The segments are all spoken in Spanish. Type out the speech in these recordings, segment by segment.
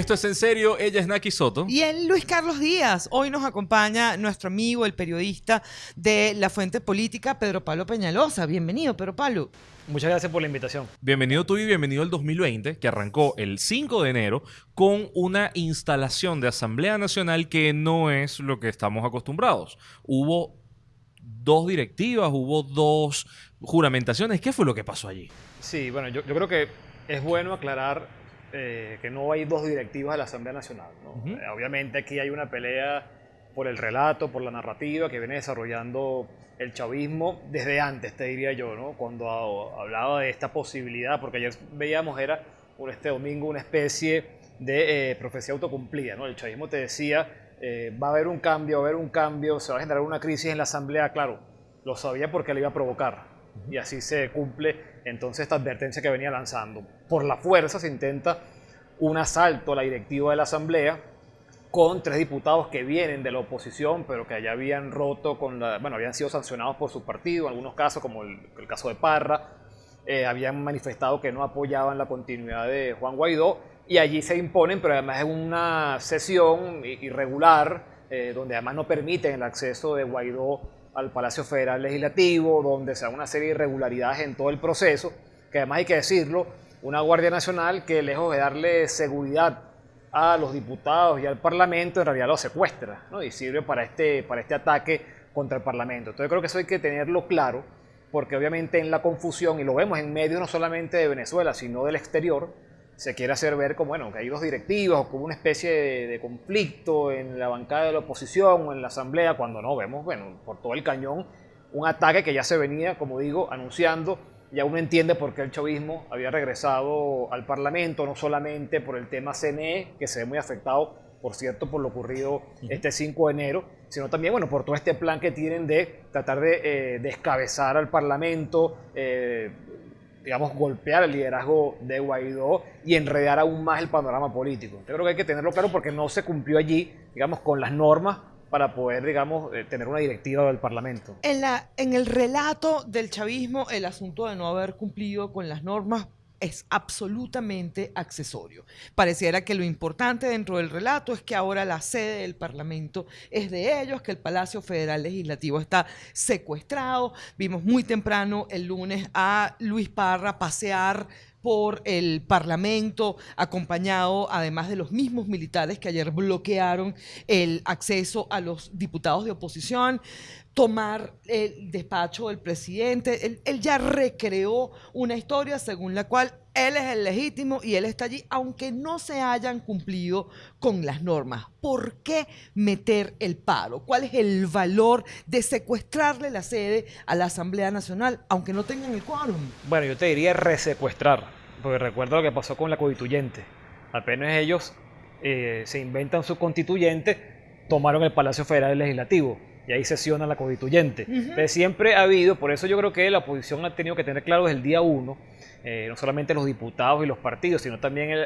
Esto es en serio, ella es Naki Soto. Y él, Luis Carlos Díaz. Hoy nos acompaña nuestro amigo, el periodista de La Fuente Política, Pedro Pablo Peñalosa. Bienvenido, Pedro Pablo. Muchas gracias por la invitación. Bienvenido tú y bienvenido al 2020, que arrancó el 5 de enero con una instalación de Asamblea Nacional que no es lo que estamos acostumbrados. Hubo dos directivas, hubo dos juramentaciones. ¿Qué fue lo que pasó allí? Sí, bueno, yo, yo creo que es bueno aclarar eh, que no hay dos directivas de la Asamblea Nacional. ¿no? Eh, obviamente aquí hay una pelea por el relato, por la narrativa que viene desarrollando el chavismo desde antes, te diría yo, ¿no? cuando hablaba de esta posibilidad, porque ayer veíamos era por este domingo una especie de eh, profecía autocumplida. ¿no? El chavismo te decía, va a haber un cambio, va a haber un cambio, se va a generar una crisis en la Asamblea, claro, lo sabía porque le iba a provocar y así se cumple entonces esta advertencia que venía lanzando. Por la fuerza se intenta un asalto a la directiva de la Asamblea con tres diputados que vienen de la oposición, pero que ya habían roto con la, bueno, habían sido sancionados por su partido, en algunos casos, como el, caso de Parra, eh, habían manifestado que no apoyaban la continuidad de Juan Guaidó, y allí se imponen, pero además es una sesión irregular, eh, donde además no permiten el acceso de Guaidó al Palacio Federal Legislativo, donde se da una serie de irregularidades en todo el proceso, que además hay que decirlo, una Guardia Nacional que lejos de darle seguridad a los diputados y al Parlamento, en realidad lo secuestra ¿no? y sirve para este, para este ataque contra el Parlamento. Entonces creo que eso hay que tenerlo claro, porque obviamente en la confusión, y lo vemos en medios no solamente de Venezuela, sino del exterior, se quiere hacer ver como bueno, que hay dos directivas o como una especie de, conflicto en la bancada de la oposición o en la asamblea, cuando no vemos, bueno, por todo el cañón, un ataque que ya se venía, como digo, anunciando. Ya uno entiende por qué el chavismo había regresado al Parlamento, no solamente por el tema CNE, que se ve muy afectado, por cierto, por lo ocurrido este 5 de enero, sino también, bueno, por todo este plan que tienen de tratar de eh, descabezar al Parlamento, eh, digamos, golpear el liderazgo de Guaidó y enredar aún más el panorama político. Yo creo que hay que tenerlo claro porque no se cumplió allí, digamos, con las normas para poder, digamos, eh, tener una directiva del Parlamento. En, la, en el relato del chavismo, el asunto de no haber cumplido con las normas es absolutamente accesorio. Pareciera que lo importante dentro del relato es que ahora la sede del Parlamento es de ellos, que el Palacio Federal Legislativo está secuestrado. Vimos muy temprano el lunes a Luis Parra pasear por el Parlamento, acompañado además de los mismos militares que ayer bloquearon el acceso a los diputados de oposición tomar el despacho del presidente. Él, ya recreó una historia según la cual él es el legítimo y él está allí, aunque no se hayan cumplido con las normas. ¿Por qué meter el paro? ¿Cuál es el valor de secuestrarle la sede a la Asamblea Nacional, aunque no tengan el quórum? Bueno, yo te diría resecuestrar, porque recuerdo lo que pasó con la constituyente. Apenas ellos eh, se inventan su constituyente, tomaron el Palacio Federal Legislativo y ahí sesiona la constituyente. siempre ha habido, por eso yo creo que la oposición ha tenido que tener claro desde el día uno, eh, no solamente los diputados y los partidos, sino también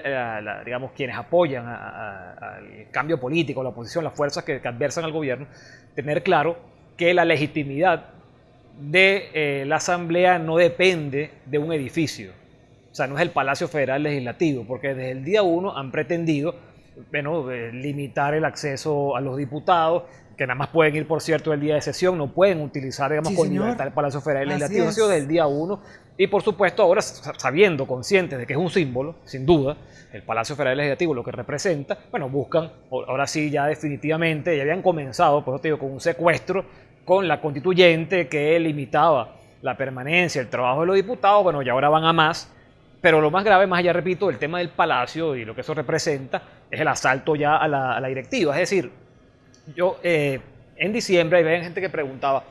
digamos, quienes apoyan al cambio político, la oposición, las fuerzas que, adversan al gobierno, tener claro que la legitimidad de eh, la Asamblea no depende de un edificio. O sea, no es el Palacio Federal Legislativo, porque desde el día uno han pretendido bueno, limitar el acceso a los diputados, que nada más pueden ir, por cierto, el día de sesión, no pueden utilizar, digamos, con libertad el Palacio Federal Legislativo, ha sido del día 1. Y por supuesto, ahora sabiendo, conscientes de que es un símbolo, sin duda, el Palacio Federal Legislativo, lo que representa, bueno, buscan, ahora sí, ya definitivamente, ya habían comenzado, por eso te digo, con un secuestro con la constituyente que limitaba la permanencia, el trabajo de los diputados, bueno, ya ahora van a más. Pero lo más grave, más allá, repito, el tema del palacio y lo que eso representa, es el asalto ya a la, a la directiva. Es decir, yo eh, en diciembre hay gente que preguntaba,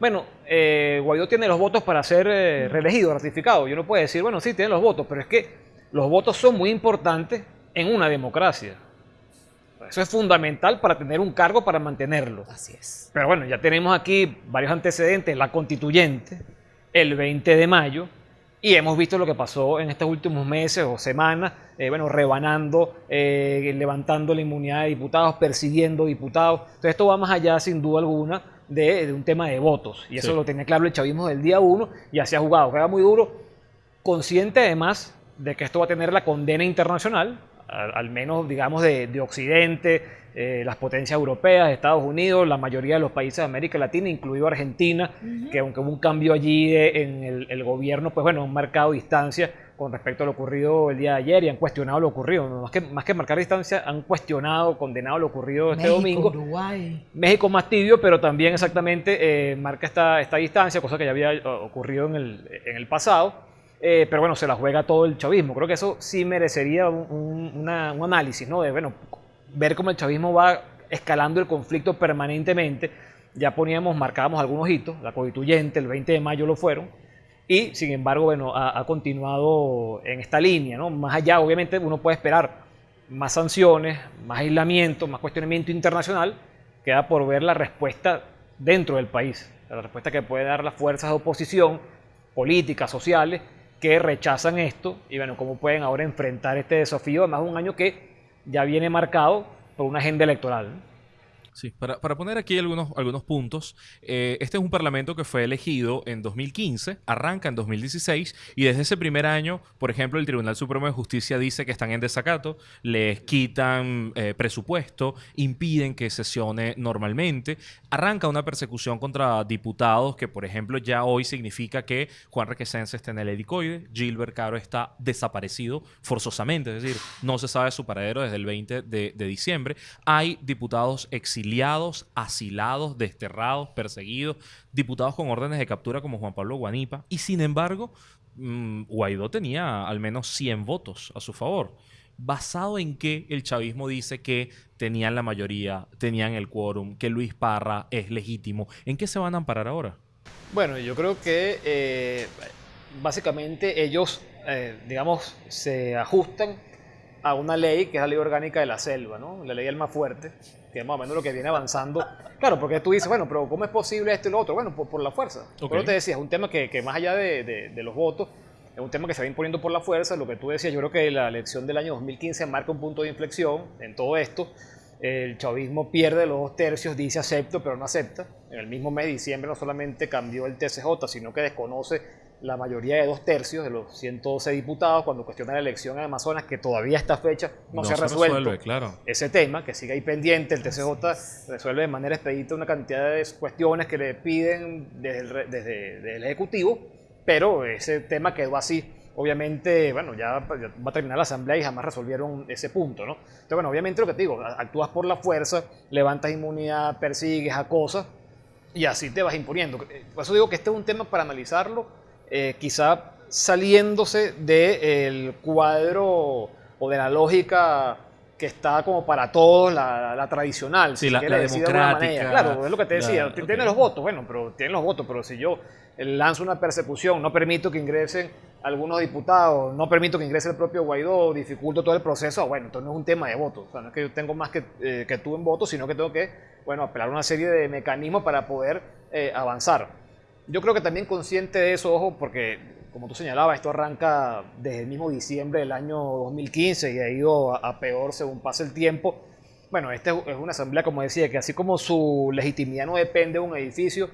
bueno, eh, Guaidó tiene los votos para ser eh, reelegido, ratificado. Yo no puedo decir, bueno, sí, tiene los votos, pero es que los votos son muy importantes en una democracia. Eso es fundamental para tener un cargo, para mantenerlo. Así es. Pero bueno, ya tenemos aquí varios antecedentes. La constituyente, el 20 de mayo, y hemos visto lo que pasó en estos últimos meses o semanas, eh, bueno, rebanando, eh, levantando la inmunidad de diputados, persiguiendo diputados. Entonces esto va más allá, sin duda alguna, de, un tema de votos. Y eso lo tenía claro el chavismo del día uno y así ha jugado. Juega muy duro, consciente además de que esto va a tener la condena internacional al, menos digamos de, de Occidente, eh, las potencias europeas, Estados Unidos, la mayoría de los países de América Latina, incluido Argentina, que aunque hubo un cambio allí en el, gobierno, pues bueno, han marcado distancia con respecto a lo ocurrido el día de ayer y han cuestionado lo ocurrido. Más que, más que marcar distancia, han cuestionado, condenado lo ocurrido este domingo. Uruguay. México más tibio, pero también exactamente eh, marca esta, esta distancia, cosa que ya había ocurrido en el, en el pasado. Eh, pero bueno, se la juega todo el chavismo. Creo que eso sí merecería un, un análisis, ¿no? De, bueno, ver cómo el chavismo va escalando el conflicto permanentemente. Ya poníamos, marcábamos algunos hitos, la constituyente, el 20 de mayo lo fueron, y sin embargo, bueno, ha, continuado en esta línea, ¿no? Más allá, obviamente, uno puede esperar más sanciones, más aislamiento, más cuestionamiento internacional, queda por ver la respuesta dentro del país, la respuesta que puede dar las fuerzas de oposición, políticas, sociales, que rechazan esto y bueno, cómo pueden ahora enfrentar este desafío, además de un año que ya viene marcado por una agenda electoral. Sí, para, poner aquí algunos, algunos puntos, eh, este es un parlamento que fue elegido en 2015, arranca en 2016 y desde ese primer año, por ejemplo, el Tribunal Supremo de Justicia dice que están en desacato, les quitan eh, presupuesto, impiden que sesione normalmente, arranca una persecución contra diputados que, por ejemplo, ya hoy significa que Juan Requesens está en el helicoide, Gilbert Caro está desaparecido forzosamente, es decir, no se sabe su paradero desde el 20 de, de diciembre, hay diputados exiliados exiliados, asilados, desterrados, perseguidos, diputados con órdenes de captura como Juan Pablo Guanipa. Y sin embargo, mm, Guaidó tenía al menos 100 votos a su favor. ¿Basado en que el chavismo dice que tenían la mayoría, tenían el quórum, que Luis Parra es legítimo? ¿En qué se van a amparar ahora? Bueno, yo creo que eh, básicamente ellos, eh, digamos, se ajustan a una ley que es la ley orgánica de la selva, ¿no? La ley del más fuerte, que es más o menos lo que viene avanzando. Claro, porque tú dices, bueno, pero ¿cómo es posible esto y lo otro? Bueno, por, la fuerza. Pero te decía, es un tema que, que más allá de, de, los votos, es un tema que se va imponiendo por la fuerza. Lo que tú decías, yo creo que la elección del año 2015 marca un punto de inflexión en todo esto. El chavismo pierde los dos tercios, dice acepto, pero no acepta. En el mismo mes de diciembre no solamente cambió el TCJ, sino que desconoce la mayoría de dos tercios de los 112 diputados cuando cuestiona la elección en Amazonas, que todavía a esta fecha no, se ha resuelto claro. ese tema, que sigue ahí pendiente. El TCJ resuelve de manera expedita una cantidad de cuestiones que le piden desde el, desde, el Ejecutivo, pero ese tema quedó así. Obviamente, bueno, ya, va a terminar la asamblea y jamás resolvieron ese punto, ¿no? Entonces, bueno, obviamente lo que te digo, actúas por la fuerza, levantas inmunidad, persigues, acosas, y así te vas imponiendo. Por eso digo que este es un tema para analizarlo eh, quizá saliéndose del cuadro o de la lógica que está como para todos, la, tradicional, si la, democrática. Claro, es lo que te decía, tiene los votos, bueno, pero tienen los votos, pero si yo lanzo una persecución, no permito que ingresen algunos diputados, no permito que ingrese el propio Guaidó, dificulto todo el proceso, bueno, entonces no es un tema de votos, o sea, no es que yo tengo más que, eh, que tú en votos, sino que tengo que, bueno, apelar a una serie de mecanismos para poder eh, avanzar. Yo creo que también consciente de eso, ojo, porque como tú señalabas, esto arranca desde el mismo diciembre del año 2015 y ha ido a, peor según pasa el tiempo. Bueno, esta es una asamblea, como decía, que así como su legitimidad no depende de un edificio,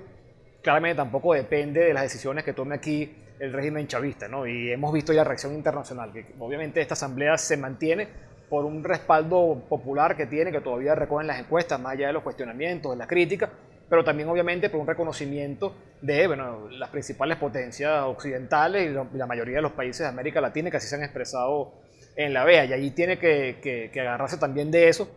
claramente tampoco depende de las decisiones que tome aquí el régimen chavista, ¿no? Y hemos visto ya reacción internacional, que obviamente esta asamblea se mantiene por un respaldo popular que tiene, que todavía recogen las encuestas, más allá de los cuestionamientos, de las críticas, pero también obviamente por un reconocimiento de bueno, las principales potencias occidentales y la mayoría de los países de América Latina que así se han expresado en la BEA. Y allí tiene que, que, agarrarse también de eso.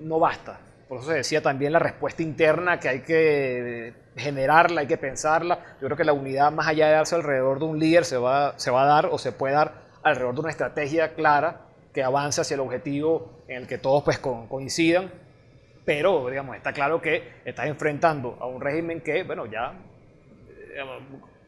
No basta. Por eso se decía también la respuesta interna que hay que generarla, hay que pensarla. Yo creo que la unidad, más allá de darse alrededor de un líder, se va, se va a dar o se puede dar alrededor de una estrategia clara que avance hacia el objetivo en el que todos pues, coincidan pero digamos, está claro que estás enfrentando a un régimen que, bueno, ya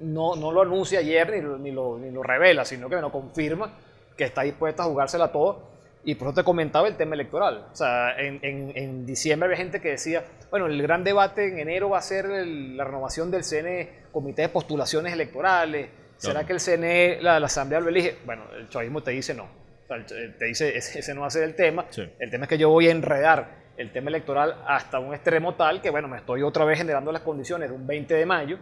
no, no, lo anuncia ayer ni lo, ni, lo, revela, sino que bueno, confirma que está dispuesta a jugársela todo. Y por eso te comentaba el tema electoral. O sea, en, en, diciembre había gente que decía, bueno, el gran debate en enero va a ser la renovación del CNE, Comité de Postulaciones Electorales. ¿Será que el CNE, la, Asamblea lo elige? Bueno, el chavismo te dice no. O sea, te dice, ese, no va a ser el tema. El tema es que yo voy a enredar el tema electoral hasta un extremo tal que, bueno, me estoy otra vez generando las condiciones de un 20 de mayo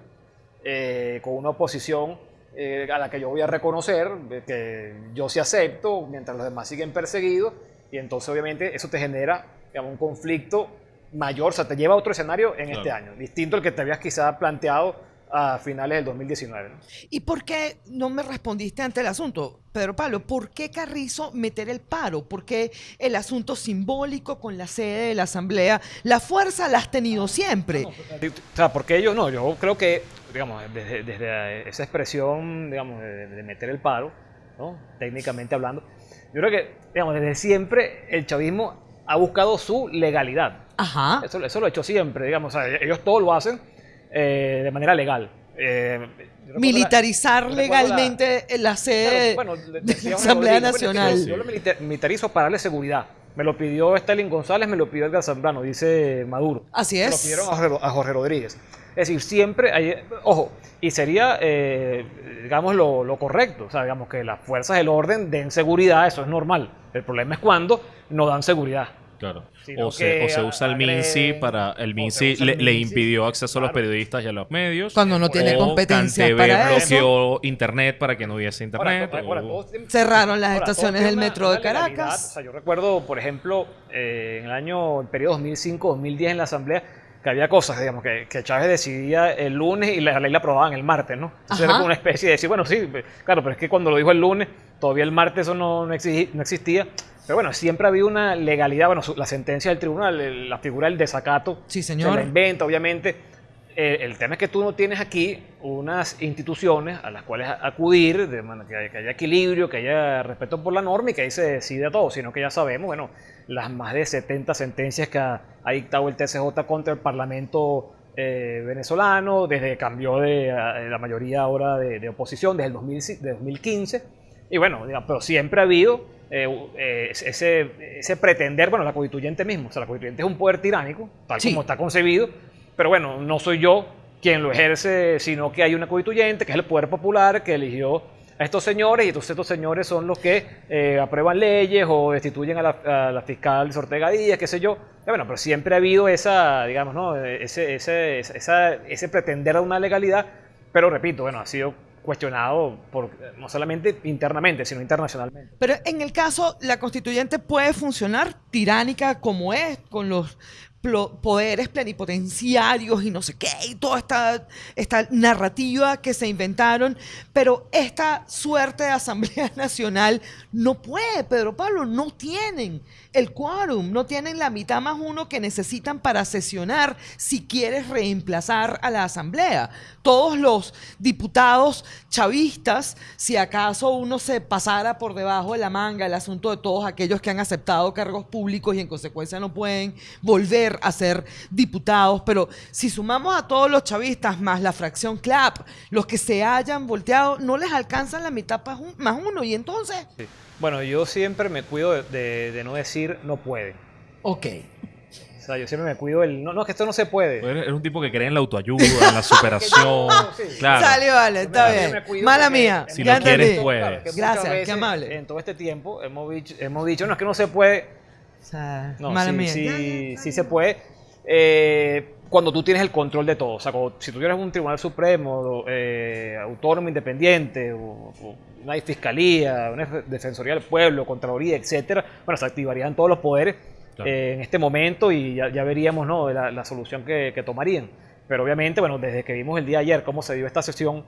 eh, con una oposición eh, a la que yo voy a reconocer, que yo sí acepto, mientras los demás siguen perseguidos, y entonces obviamente eso te genera digamos, un conflicto mayor, o sea, te lleva a otro escenario en este año, distinto al que te habías quizá planteado a finales del 2019. ¿Y por qué no me respondiste ante el asunto, Pedro Pablo? ¿Por qué Carrizo meter el paro? ¿Por qué el asunto simbólico con la sede de la Asamblea? La fuerza la has tenido siempre. o sea, porque ellos, no, yo creo que, digamos, desde, esa expresión, digamos, de, meter el paro, ¿no? técnicamente hablando, yo creo que, digamos, desde siempre el chavismo ha buscado su legalidad. Ajá. Eso, eso lo ha hecho siempre, digamos, o sea, ellos todo lo hacen eh, de manera legal. Eh, Militarizar legalmente la, sede de la Asamblea Nacional. Yo, lo militarizo para darle seguridad. Me lo pidió Stalin González, me lo pidió Edgar Zambrano, dice Maduro. Así es. Me lo pidieron a Jorge, Rodríguez. Es decir, siempre hay, ojo, y sería, eh, digamos, lo, lo, correcto, o sea, digamos que las fuerzas del orden den seguridad, eso es normal. El problema es cuando no dan seguridad. Claro. O se, usa el MINSI para. El MINSI le, impidió acceso a los periodistas y a los medios. Cuando no tiene competencia para bloqueó internet para que no hubiese internet. Cerraron las estaciones del metro de Caracas. yo recuerdo, por ejemplo, eh, en el año, el periodo 2005-2010 en la Asamblea, que había cosas, digamos, que, que, Chávez decidía el lunes y la ley la aprobaban el martes, ¿no? Entonces era como una especie de decir, bueno, sí, claro, pero es que cuando lo dijo el lunes, todavía el martes eso no, no existía. Pero bueno, siempre ha habido una legalidad, bueno, la sentencia del tribunal, la figura del desacato, sí, señor. se la inventa, obviamente. Eh, el tema es que tú no tienes aquí unas instituciones a las cuales acudir, de que, haya equilibrio, que haya respeto por la norma y que ahí se decide todo, sino que ya sabemos, bueno, las más de 70 sentencias que ha, dictado el TCJ contra el Parlamento eh, venezolano, desde que cambió de, la mayoría ahora de, oposición, desde el 2015. Y bueno, pero siempre ha habido eh, eh, ese, ese, pretender, bueno, la constituyente mismo, o sea, la constituyente es un poder tiránico, tal como está concebido, pero bueno, no soy yo quien lo ejerce, sino que hay una constituyente, que es el poder popular, que eligió a estos señores, y entonces estos señores son los que eh, aprueban leyes o destituyen a la, fiscal Ortega Díaz, qué sé yo. bueno, pero siempre ha habido esa, digamos, ¿no? ese, ese, ese pretender a una legalidad, pero repito, bueno, ha sido cuestionado por, no solamente internamente, sino internacionalmente. Pero en el caso, la constituyente puede funcionar tiránica como es, con los poderes plenipotenciarios y no sé qué, y toda esta, esta narrativa que se inventaron, pero esta suerte de Asamblea Nacional no puede, Pedro Pablo, no tienen el quórum, no tienen la mitad más uno que necesitan para sesionar si quieres reemplazar a la Asamblea. Todos los diputados chavistas, si acaso uno se pasara por debajo de la manga el asunto de todos aquellos que han aceptado cargos públicos y en consecuencia no pueden volver a ser diputados, pero si sumamos a todos los chavistas más la fracción CLAP, los que se hayan volteado, no les alcanzan la mitad más uno y entonces... Bueno, yo siempre me cuido de, no decir no puede. Ok. O sea, yo siempre me cuido del. No, no, que esto no se puede. Eres un tipo que cree en la autoayuda, en la superación. claro. Salió, vale, está bien. Mala mía. Si lo quieres, puedes. Gracias, qué amable. En todo este tiempo hemos dicho, hemos dicho no es que no se puede. O sea, mala mía. Sí, sí se puede. Eh, cuando tú tienes el control de todo. O sea, si tú tienes un tribunal supremo, eh, autónomo, independiente, o, una fiscalía, una defensoría del pueblo, contraloría, etcétera, bueno, se activarían todos los poderes eh, en este momento y ya, veríamos ¿no? la, solución que, tomarían. Pero obviamente, bueno, desde que vimos el día ayer cómo se dio esta sesión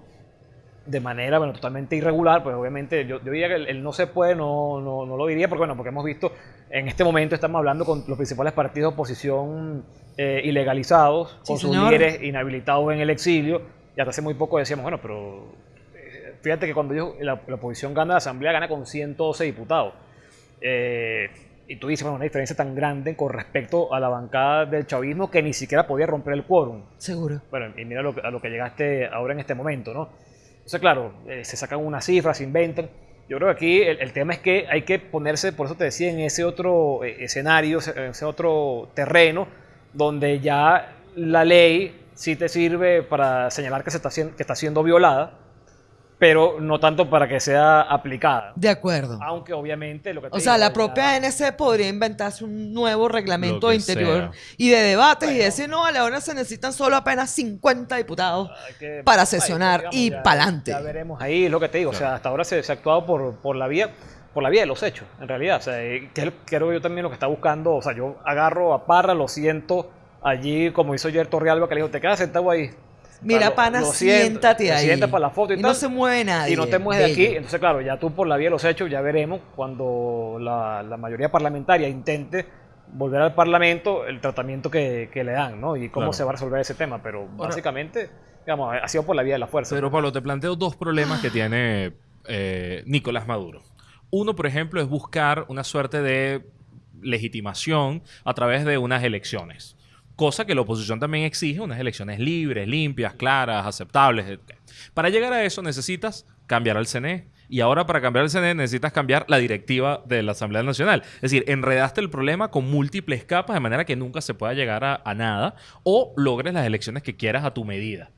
de manera bueno, totalmente irregular, pues obviamente yo, diría que el, no se puede, no, no, no, lo diría, porque bueno, porque hemos visto, en este momento estamos hablando con los principales partidos de oposición eh, ilegalizados, con sus líderes inhabilitados en el exilio, y hasta hace muy poco decíamos, bueno, pero eh, fíjate que cuando la, oposición gana la asamblea, gana con 112 diputados. Eh, y tú dices, bueno, una diferencia tan grande con respecto a la bancada del chavismo que ni siquiera podía romper el quórum. Seguro. Bueno, y mira a lo que llegaste ahora en este momento, ¿no? Entonces, claro, se sacan unas cifras, se inventan. Yo creo que aquí el, tema es que hay que ponerse, por eso te decía, en ese otro escenario, en ese otro terreno, donde ya la ley sí te sirve para señalar que, se está, que está siendo violada, pero no tanto para que sea aplicada. De acuerdo. Aunque obviamente lo que te O sea, la propia ANC podría inventarse un nuevo reglamento interior sea. y de debates y decir, no, ahora se necesitan solo apenas 50 diputados. que- para ay, sesionar digamos, y ya- pa'lante. Ya veremos ahí, lo que te digo. O sea, hasta ahora se, se ha actuado por, por la vía por la vía de los hechos, en realidad. O sea, eh, que es- creo yo también lo que está buscando. O sea, yo agarro a Parra, lo siento allí, como hizo ayer Torrealba, que le dijo, te quedas sentado ahí. Mira, Lo- pana, siento, siéntate te ahí. sientas para la foto y, Y tal. no se mueve nadie. Y no te mueves de aquí. Entonces, claro, ya tú por la vía de los hechos, ya veremos cuando la, la mayoría parlamentaria intente volver al Parlamento el tratamiento que, que le dan, ¿no? Y cómo Claro. se va a resolver ese tema. Pero básicamente, digamos, ha sido por la vía de la fuerza. Pero Pablo, te planteo dos problemas que tiene eh, Nicolás Maduro. Uno, por ejemplo, es buscar una suerte de legitimación a través de unas elecciones. Cosa que la oposición también exige, unas elecciones libres, limpias, claras, aceptables. etc. Para llegar a eso necesitas cambiar al CNE. Y ahora para cambiar el CNE necesitas cambiar la directiva de la Asamblea Nacional. Es decir, enredaste el problema con múltiples capas de manera que nunca se pueda llegar a, a nada o logres las elecciones que quieras a tu medida.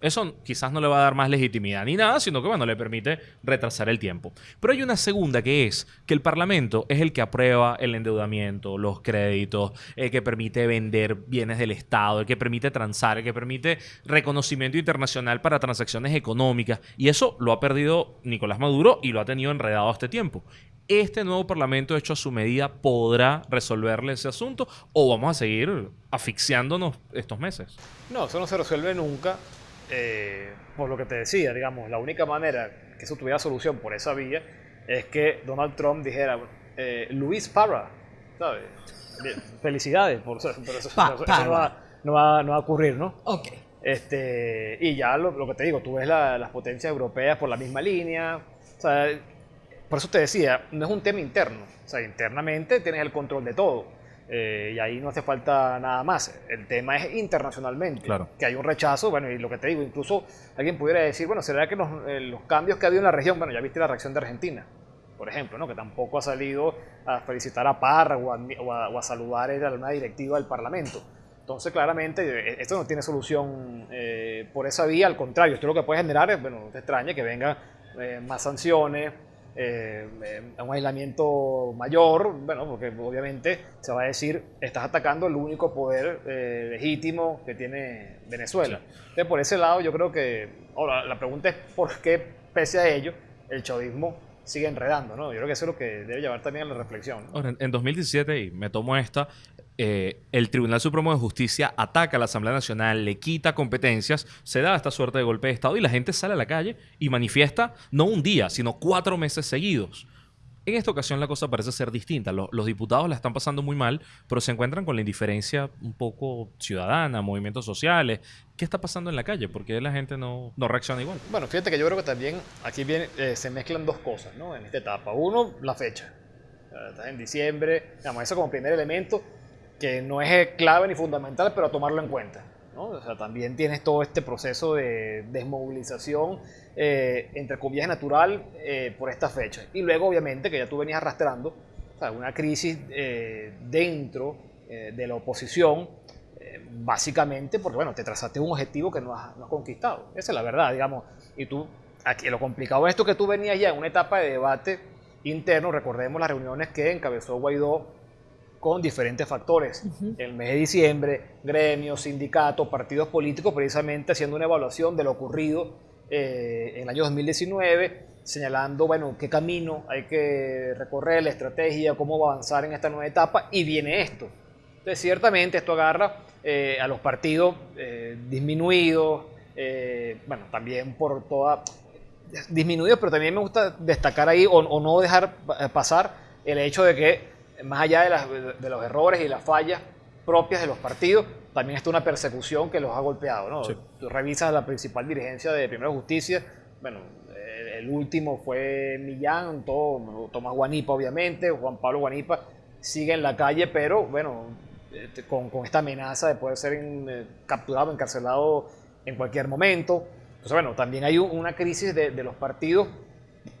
Eso quizás no le va a dar más legitimidad ni nada, sino que bueno, le permite retrasar el tiempo. Pero hay una segunda que es que el Parlamento es el que aprueba el endeudamiento, los créditos, el que permite vender bienes del Estado, el que permite transar, el que permite reconocimiento internacional para transacciones económicas. Y eso lo ha perdido Nicolás Maduro y lo ha tenido enredado este tiempo. ¿Este nuevo Parlamento hecho a su medida podrá resolverle ese asunto o vamos a seguir asfixiándonos estos meses? No, eso no se resuelve nunca. Eh, por lo que te decía, digamos, la única manera que eso tuviera solución por esa vía es que Donald Trump dijera, eh, Luis Parra, ¿sabes? Bien, Felicidades, por eso, pero eso, Pa- eso- eso no, va, no, va, no va a ocurrir, ¿no? Ok. Este, y ya lo, lo que te digo, tú ves la- las potencias europeas por la misma línea. O sea, por eso te decía, no es un tema interno. O sea, internamente tienes el control de todo. Eh, y ahí no hace falta nada más. El tema es internacionalmente. Claro. Que hay un rechazo. Bueno, y lo que te digo, incluso alguien pudiera decir, bueno, ¿será que los, eh, los cambios que ha habido en la región, bueno, ya viste la reacción de Argentina, por ejemplo, ¿no? que tampoco ha salido a felicitar a Parra o a, o a- o a saludar a una directiva del Parlamento. Entonces, claramente, eh, esto no tiene solución eh, por esa vía, al contrario, esto lo que puede generar es, bueno, no te extraña que vengan eh, más sanciones, eh, eh, un aislamiento mayor, bueno, porque obviamente se va a decir, estás atacando el único poder eh, legítimo que tiene Venezuela. Entonces, por ese lado, yo creo que, ahora, la pregunta es por qué, pese a ello, el chavismo sigue enredando, ¿no? Yo creo que eso es lo que debe llevar también a la reflexión. ¿no? Ahora, en, en 2017, y me tomo esta, eh, el Tribunal Supremo de Justicia ataca a la Asamblea Nacional, le quita competencias, se da esta suerte de golpe de Estado y la gente sale a la calle y manifiesta no un día, sino cuatro meses seguidos. En esta ocasión la cosa parece ser distinta. Los, diputados la están pasando muy mal, pero se encuentran con la indiferencia un poco ciudadana, movimientos sociales. ¿Qué está pasando en la calle? ¿Por qué la gente no, no reacciona igual? Bueno, fíjate que yo creo que también aquí eh, se mezclan dos cosas, ¿no? En esta etapa. Uno, la fecha. Eh, Estás en diciembre, digamos, eso como primer elemento que no es eh, clave ni fundamental, pero a tomarlo en cuenta. ¿no? O sea, también tienes todo este proceso de desmovilización, eh, entre comillas, natural eh, por esta fecha. Y luego, obviamente, que ya tú venías arrastrando o sea, una crisis eh, dentro de la oposición, básicamente porque, bueno, te trazaste un objetivo que no has, no has conquistado. Esa es la verdad, digamos. Y tú, aquí lo complicado es esto que tú venías ya en una etapa de debate interno, recordemos las reuniones que encabezó Guaidó con diferentes factores. El mes de diciembre, gremios, sindicatos, partidos políticos, precisamente haciendo una evaluación de lo ocurrido eh, en el año 2019, señalando, bueno, qué camino hay que recorrer, la estrategia, cómo avanzar en esta nueva etapa, y viene esto. Entonces, ciertamente esto agarra eh, a los partidos eh, disminuidos, bueno, también por toda... disminuidos, pero también me gusta destacar ahí o, no dejar pa- pasar el hecho de que más allá de los errores y las fallas propias de los partidos, también está una persecución que los ha golpeado. ¿no? Sí. Tú revisas la principal dirigencia de Primera Justicia, bueno, el, el último fue Millán, todo, Tomás Guanipa obviamente, Juan Pablo Guanipa sigue en la calle, pero bueno, este, con, con esta amenaza de poder ser en- eh, capturado, encarcelado en cualquier momento. Entonces, bueno, también hay un- una crisis de, de los partidos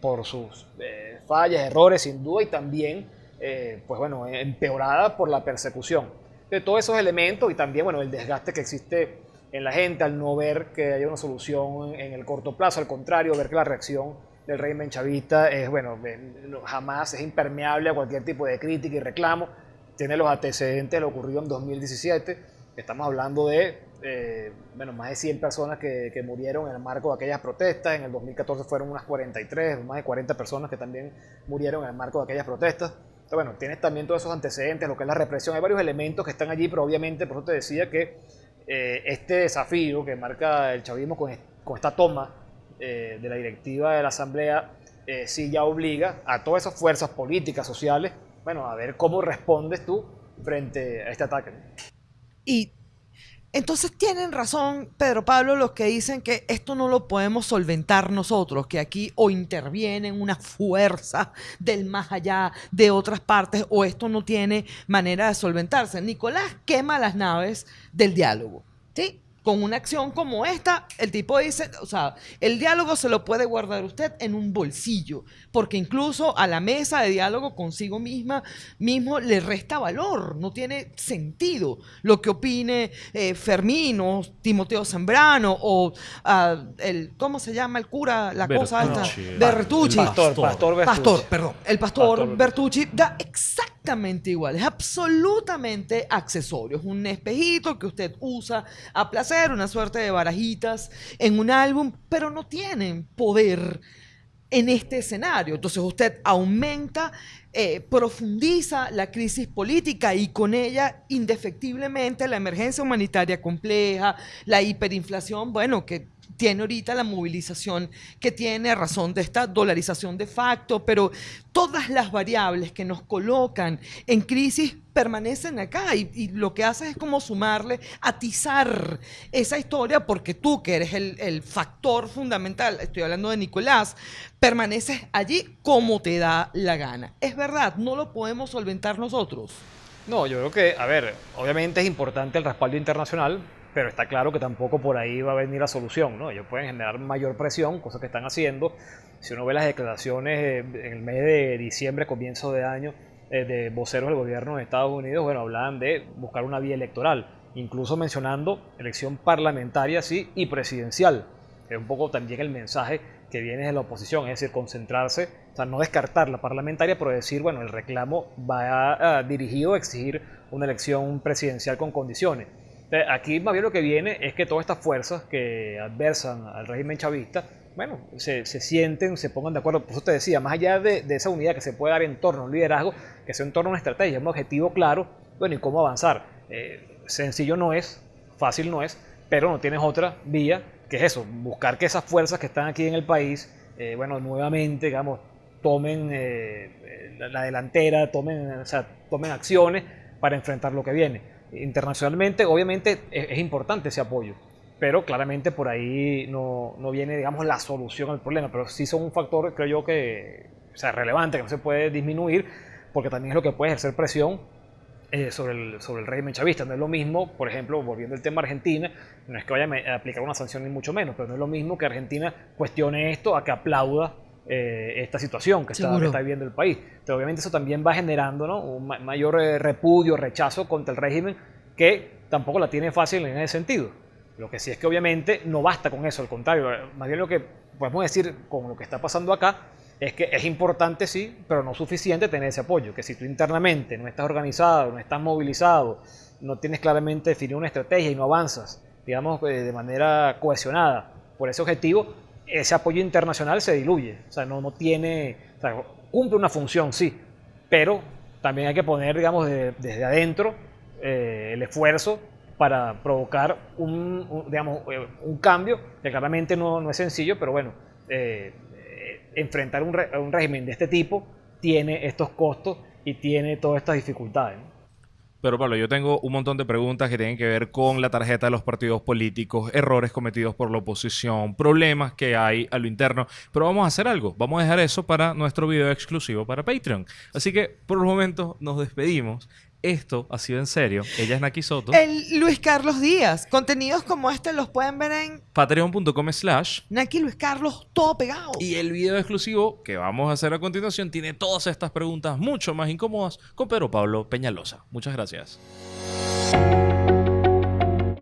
por sus eh, fallas, errores, sin duda, y también, eh, pues bueno, empeorada por la persecución. De todos esos elementos y también, bueno, el desgaste que existe en la gente, al no ver que haya una solución en el corto plazo, al contrario, ver que la reacción del régimen chavista es, bueno, jamás es impermeable a cualquier tipo de crítica y reclamo, tiene los antecedentes de lo ocurrido en 2017, estamos hablando de, eh, bueno, más de 100 personas que, que, murieron en el marco de aquellas protestas, en el 2014 fueron unas 43, más de 40 personas que también murieron en el marco de aquellas protestas, bueno, tienes también todos esos antecedentes, lo que es la represión. Hay varios elementos que están allí, pero obviamente, por eso te decía que eh, este desafío que marca el chavismo con, esta toma eh, de la directiva de la Asamblea, eh, sí ya obliga a todas esas fuerzas políticas, sociales, bueno, a ver cómo respondes tú frente a este ataque. Y entonces tienen razón, Pedro Pablo, los que dicen que esto no lo podemos solventar nosotros, que aquí o intervienen una fuerza del más allá de otras partes o esto no tiene manera de solventarse. Nicolás quema las naves del diálogo. ¿sí? Con una acción como esta, el tipo dice, o sea, el diálogo se lo puede guardar usted en un bolsillo, porque incluso a la mesa de diálogo consigo misma mismo le resta valor, no tiene sentido lo que opine eh, Fermín o Timoteo Zambrano o ah, el, ¿cómo se llama el cura? La cosa esta, Bertucci. pastor, pastor, Bertucci. pastor, perdón, el pastor, Bertucci da exactamente igual, es absolutamente accesorio, es un espejito que usted usa a placer una suerte de barajitas en un álbum, pero no tienen poder en este escenario. Entonces usted aumenta, eh, profundiza la crisis política y con ella indefectiblemente la emergencia humanitaria compleja, la hiperinflación, bueno, que tiene ahorita la movilización que tiene a razón de esta dolarización de facto, pero todas las variables que nos colocan en crisis permanecen acá y, lo que haces es como sumarle, atizar esa historia porque tú que eres el, el factor fundamental, estoy hablando de Nicolás, permaneces allí como te da la gana. Es verdad, no lo podemos solventar nosotros. No, yo creo que, a ver, obviamente es importante el respaldo internacional, pero está claro que tampoco por ahí va a venir la solución, ¿no? Ellos pueden generar mayor presión, cosa que están haciendo. Si uno ve las declaraciones eh, en el mes de diciembre, comienzo de año, eh, de voceros del gobierno de Estados Unidos, bueno, hablaban de buscar una vía electoral, incluso mencionando elección parlamentaria, sí, y presidencial. Es un poco también el mensaje que viene de la oposición, es decir, concentrarse, o sea, no descartar la parlamentaria, pero decir, bueno, el reclamo va dirigido a exigir una elección presidencial con condiciones. Aquí más bien lo que viene es que todas estas fuerzas que adversan al régimen chavista, bueno, se, sienten, se pongan de acuerdo. Por eso te decía, más allá de, esa unidad que se puede dar en torno a un liderazgo, que sea en torno a una estrategia, un objetivo claro, bueno, y cómo avanzar. Eh, sencillo no es, fácil no es, pero no tienes otra vía que es eso, buscar que esas fuerzas que están aquí en el país, eh, bueno, nuevamente, digamos, tomen eh, la, delantera, tomen, o sea, tomen acciones para enfrentar lo que viene internacionalmente, obviamente es, importante ese apoyo, pero claramente por ahí no, no, viene, digamos, la solución al problema, pero sí son un factor, creo yo, que sea, relevante, que no se puede disminuir, porque también es lo que puede ejercer presión eh, sobre, el, sobre el régimen chavista. No es lo mismo, por ejemplo, volviendo al tema Argentina, no es que vaya a aplicar una sanción ni mucho menos, pero no es lo mismo que Argentina cuestione esto a que aplauda eh, esta situación que está, está, viviendo el país. Entonces, obviamente eso también va generando ¿no? un mayor eh, repudio, rechazo contra el régimen que tampoco la tiene fácil en ese sentido. Lo que sí es que obviamente no basta con eso, al contrario, más bien lo que podemos decir con lo que está pasando acá es que es importante sí, pero no suficiente tener ese apoyo, que si tú internamente no estás organizado, no estás movilizado, no tienes claramente definido una estrategia y no avanzas, digamos, eh, de manera cohesionada por ese objetivo, ese apoyo internacional se diluye. O sea, no, no tiene, o sea, cumple una función, sí, pero también hay que poner, digamos, desde adentro eh, el esfuerzo para provocar un, digamos, eh, un cambio, que claramente no, no es sencillo, pero bueno, eh, enfrentar un, un régimen de este tipo tiene estos costos y tiene todas estas dificultades. Pero Pablo, yo tengo un montón de preguntas que tienen que ver con la tarjeta de los partidos políticos, errores cometidos por la oposición, problemas que hay a lo interno. Pero vamos a hacer algo. Vamos a dejar eso para nuestro video exclusivo para Patreon. Así que por el momento nos despedimos. Esto ha sido en serio. Ella es Naki Soto. El Luis Carlos Díaz. Contenidos como este los pueden ver en patreon.com slash Naki Luis Carlos, todo pegado. Y el video exclusivo que vamos a hacer a continuación tiene todas estas preguntas mucho más incómodas con Pedro Pablo Peñalosa. Muchas gracias.